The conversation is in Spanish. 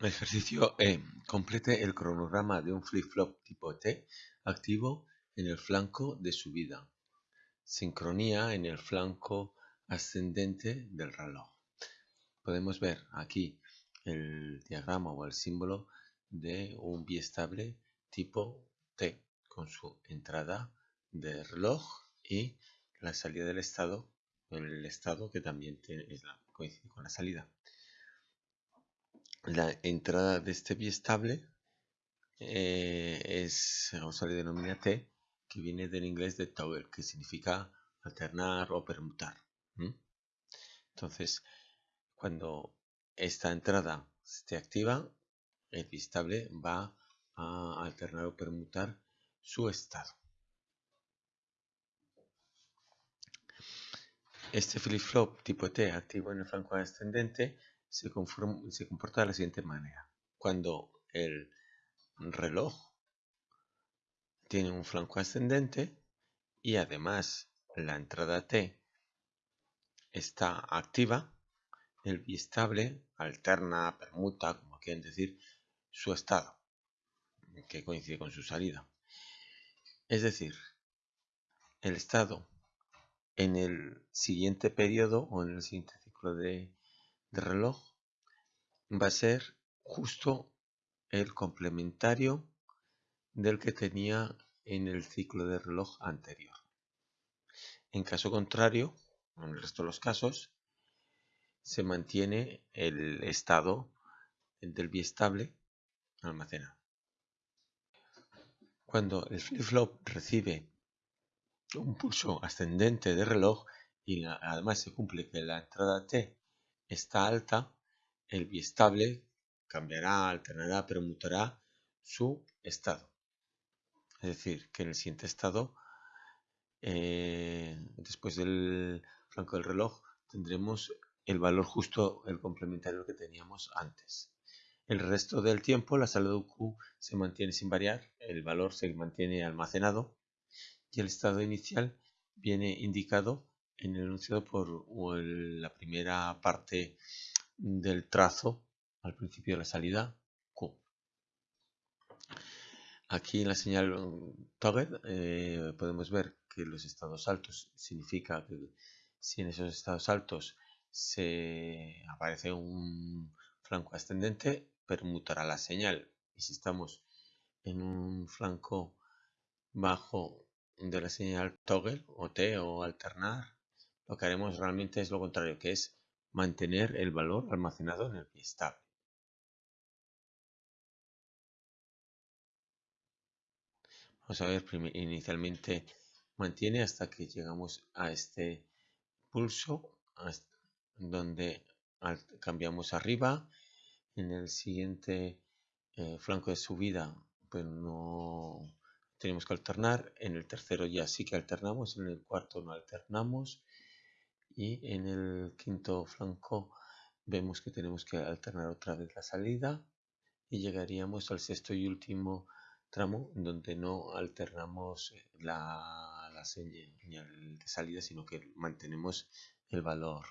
Ejercicio E. Complete el cronograma de un flip-flop tipo T activo en el flanco de subida. Sincronía en el flanco ascendente del reloj. Podemos ver aquí el diagrama o el símbolo de un biestable tipo T con su entrada de reloj y la salida del estado, el estado que también coincide con la salida la entrada de este biestable eh, es, o se le denomina T, que viene del inglés de toggle, que significa alternar o permutar. Entonces, cuando esta entrada esté activa, el biestable va a alternar o permutar su estado. Este flip-flop tipo T activo en el flanco ascendente se, comporta de la siguiente manera. Cuando el reloj tiene un flanco ascendente y además la entrada T está activa, el biestable alterna, permuta, como quieren decir, su estado, que coincide con su salida. Es decir, el estado en el siguiente periodo o en el siguiente ciclo de de reloj va a ser justo el complementario del que tenía en el ciclo de reloj anterior. En caso contrario, en el resto de los casos, se mantiene el estado del biestable almacenado. Cuando el flip-flop recibe un pulso ascendente de reloj y además se cumple que la entrada T está alta, el biestable cambiará, alternará, permutará su estado. Es decir, que en el siguiente estado, eh, después del flanco del reloj, tendremos el valor justo, el complementario que teníamos antes. El resto del tiempo la salida Q se mantiene sin variar, el valor se mantiene almacenado y el estado inicial viene indicado en el enunciado por la primera parte del trazo al principio de la salida Q. Aquí en la señal toggle eh, podemos ver que los estados altos significa que si en esos estados altos se aparece un flanco ascendente, permutará la señal. Y si estamos en un flanco bajo de la señal toggle o T o alternar, lo que haremos realmente es lo contrario, que es mantener el valor almacenado en el biestable. Vamos a ver, inicialmente mantiene hasta que llegamos a este pulso, donde cambiamos arriba. En el siguiente eh, flanco de subida, pues no tenemos que alternar. En el tercero ya sí que alternamos, en el cuarto no alternamos y en el quinto flanco vemos que tenemos que alternar otra vez la salida y llegaríamos al sexto y último tramo donde no alternamos la, la señal de salida sino que mantenemos el valor